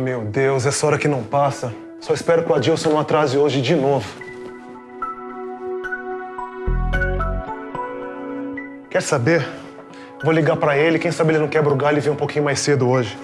Meu Deus, essa hora que não passa. Só espero que o Adilson não atrase hoje de novo. Quer saber? Vou ligar pra ele, quem sabe ele não quebra o galho e vem um pouquinho mais cedo hoje.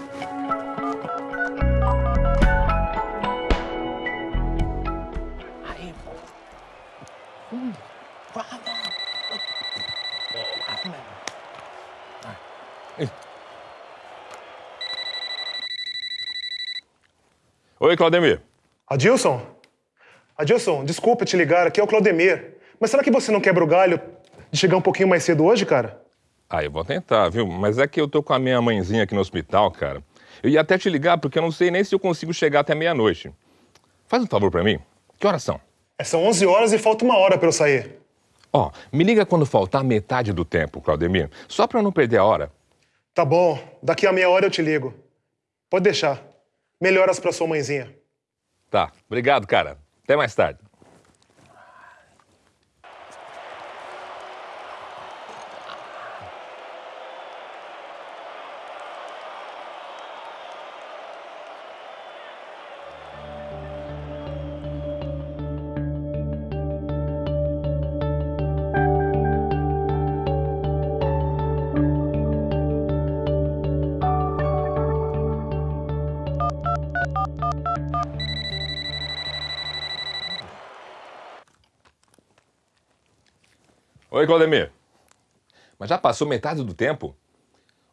Oi, Claudemir. Adilson? Adilson, desculpa te ligar, aqui é o Claudemir. Mas será que você não quebra o galho de chegar um pouquinho mais cedo hoje, cara? Ah, eu vou tentar, viu? Mas é que eu tô com a minha mãezinha aqui no hospital, cara. Eu ia até te ligar porque eu não sei nem se eu consigo chegar até meia-noite. Faz um favor pra mim. Que horas são? É, são 11 horas e falta uma hora pra eu sair. Ó, me liga quando faltar metade do tempo, Claudemir. Só pra eu não perder a hora. Tá bom, daqui a meia hora eu te ligo. Pode deixar. Melhoras pra sua mãezinha. Tá, obrigado, cara. Até mais tarde. Oi, Claudemir. Mas já passou metade do tempo?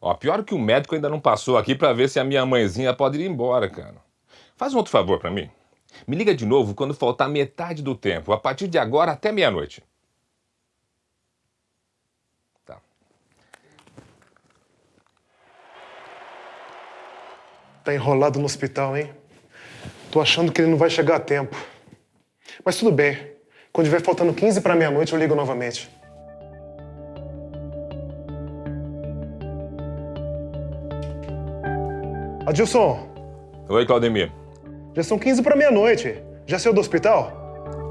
Ó, pior que o médico ainda não passou aqui pra ver se a minha mãezinha pode ir embora, cara. Faz um outro favor pra mim. Me liga de novo quando faltar metade do tempo, a partir de agora até meia-noite. Tá. Tá enrolado no hospital, hein? Tô achando que ele não vai chegar a tempo. Mas tudo bem. Quando estiver faltando 15 para meia-noite, eu ligo novamente. Adilson, Oi, Claudemir. já são 15 para meia-noite. Já saiu do hospital?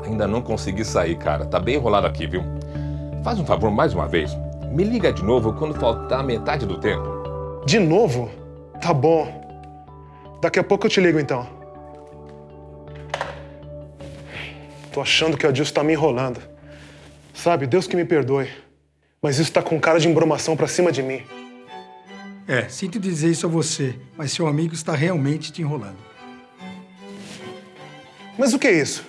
Ainda não consegui sair, cara. Tá bem enrolado aqui, viu? Faz um favor mais uma vez. Me liga de novo quando faltar metade do tempo. De novo? Tá bom. Daqui a pouco eu te ligo, então. Tô achando que o Adilson tá me enrolando. Sabe, Deus que me perdoe. Mas isso tá com cara de embromação pra cima de mim. É, sinto dizer isso a você, mas seu amigo está realmente te enrolando. Mas o que é isso?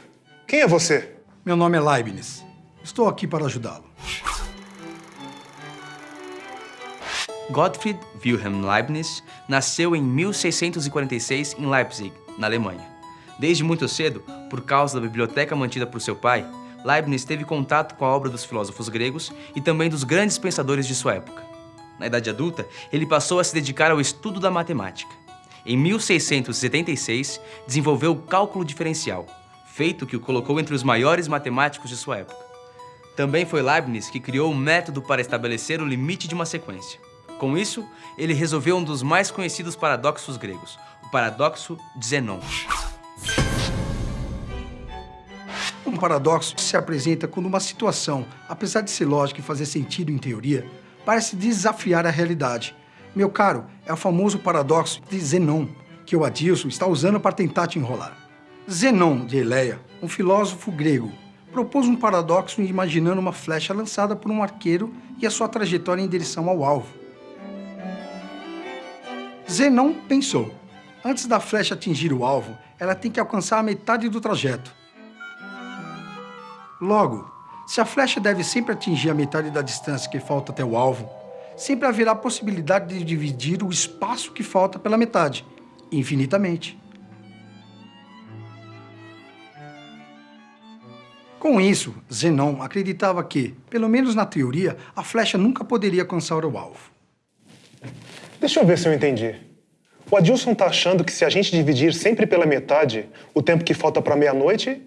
Quem é você? Meu nome é Leibniz. Estou aqui para ajudá-lo. Gottfried Wilhelm Leibniz nasceu em 1646 em Leipzig, na Alemanha. Desde muito cedo, por causa da biblioteca mantida por seu pai, Leibniz teve contato com a obra dos filósofos gregos e também dos grandes pensadores de sua época. Na idade adulta, ele passou a se dedicar ao estudo da matemática. Em 1676, desenvolveu o cálculo diferencial, feito que o colocou entre os maiores matemáticos de sua época. Também foi Leibniz que criou o método para estabelecer o limite de uma sequência. Com isso, ele resolveu um dos mais conhecidos paradoxos gregos, o paradoxo de Zenon. Um paradoxo se apresenta quando uma situação, apesar de ser lógica e fazer sentido em teoria, parece desafiar a realidade. Meu caro, é o famoso paradoxo de Zenon, que o Adilson está usando para tentar te enrolar. Zenon de Eleia, um filósofo grego, propôs um paradoxo imaginando uma flecha lançada por um arqueiro e a sua trajetória em direção ao alvo. Zenon pensou, antes da flecha atingir o alvo, ela tem que alcançar a metade do trajeto. Logo, se a flecha deve sempre atingir a metade da distância que falta até o alvo, sempre haverá a possibilidade de dividir o espaço que falta pela metade, infinitamente. Com isso, Zenon acreditava que, pelo menos na teoria, a flecha nunca poderia alcançar o alvo. Deixa eu ver se eu entendi. O Adilson tá achando que se a gente dividir sempre pela metade o tempo que falta para meia-noite,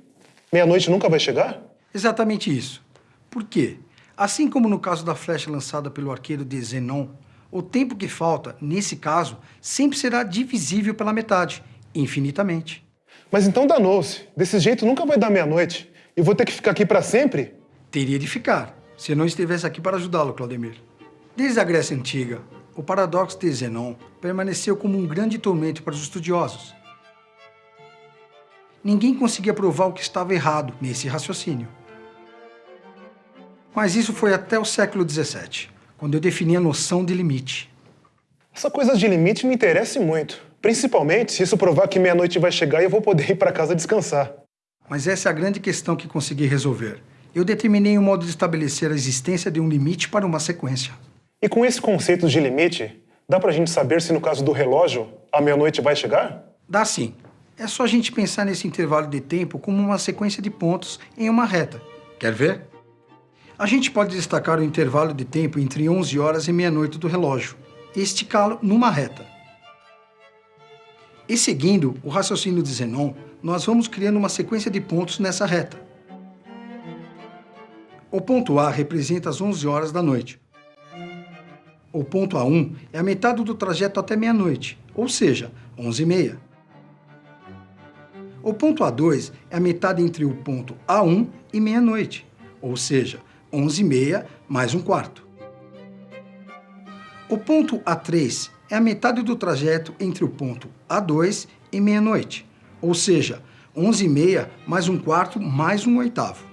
meia-noite nunca vai chegar? Exatamente isso. Por quê? Assim como no caso da flecha lançada pelo arqueiro de Zenon, o tempo que falta, nesse caso, sempre será divisível pela metade, infinitamente. Mas então danou-se. Desse jeito nunca vai dar meia-noite. E vou ter que ficar aqui para sempre? Teria de ficar, se eu não estivesse aqui para ajudá-lo, Claudemir. Desde a Grécia Antiga, o paradoxo de Zenon permaneceu como um grande tormento para os estudiosos. Ninguém conseguia provar o que estava errado nesse raciocínio. Mas isso foi até o século XVII, quando eu defini a noção de limite. Essa coisa de limite me interessa muito. Principalmente se isso provar que meia-noite vai chegar e eu vou poder ir para casa descansar. Mas essa é a grande questão que consegui resolver. Eu determinei um modo de estabelecer a existência de um limite para uma sequência. E com esse conceito de limite, dá pra gente saber se no caso do relógio, a meia-noite vai chegar? Dá sim. É só a gente pensar nesse intervalo de tempo como uma sequência de pontos em uma reta. Quer ver? A gente pode destacar o intervalo de tempo entre 11 horas e meia-noite do relógio e esticá-lo numa reta. E seguindo o raciocínio de Zenon, nós vamos criando uma sequência de pontos nessa reta. O ponto A representa as 11 horas da noite. O ponto A1 é a metade do trajeto até meia-noite, ou seja, 11 e meia. O ponto A2 é a metade entre o ponto A1 e meia-noite, ou seja, 11 e meia mais um quarto. O ponto A3 é a metade do trajeto entre o ponto A2 e meia-noite, ou seja, 11 e meia mais um quarto mais um oitavo.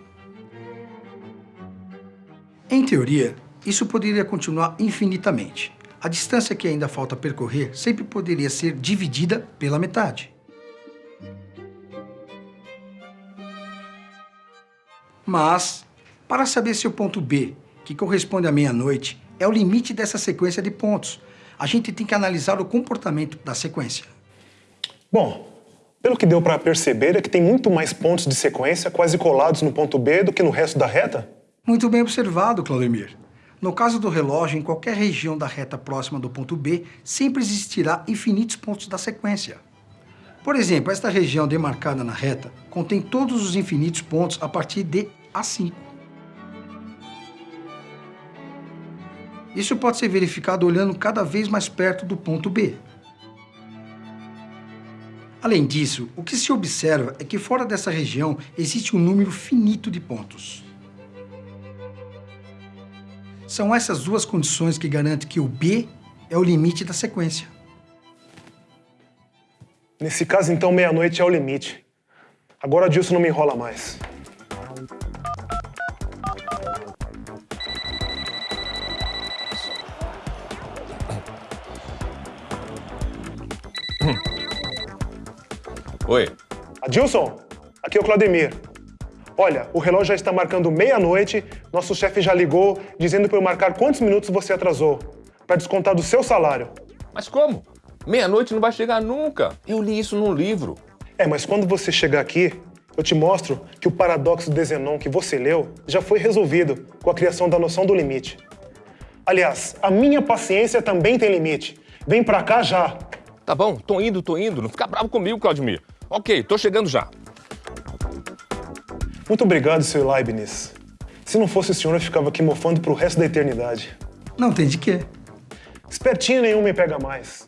Em teoria, isso poderia continuar infinitamente. A distância que ainda falta percorrer sempre poderia ser dividida pela metade. Mas, para saber se o ponto B, que corresponde à meia-noite, é o limite dessa sequência de pontos, a gente tem que analisar o comportamento da sequência. Bom, pelo que deu para perceber é que tem muito mais pontos de sequência quase colados no ponto B do que no resto da reta. Muito bem observado, Claudemir. No caso do relógio, em qualquer região da reta próxima do ponto B, sempre existirá infinitos pontos da sequência. Por exemplo, esta região demarcada na reta contém todos os infinitos pontos a partir de A5. Isso pode ser verificado olhando cada vez mais perto do ponto B. Além disso, o que se observa é que fora dessa região existe um número finito de pontos. São essas duas condições que garantem que o B é o limite da sequência. Nesse caso, então, meia-noite é o limite. Agora disso não me enrola mais. Oi. Adilson, aqui é o Claudemir. Olha, o relógio já está marcando meia-noite, nosso chefe já ligou dizendo para eu marcar quantos minutos você atrasou, para descontar do seu salário. Mas como? Meia-noite não vai chegar nunca. Eu li isso num livro. É, mas quando você chegar aqui, eu te mostro que o paradoxo de Zenon que você leu já foi resolvido com a criação da noção do limite. Aliás, a minha paciência também tem limite. Vem pra cá já. Tá bom, tô indo, tô indo. Não fica bravo comigo, Claudemir. Ok, tô chegando já. Muito obrigado, Sr. Leibniz. Se não fosse o senhor, eu ficava aqui mofando pro resto da eternidade. Não tem de quê. Espertinho nenhum me pega mais.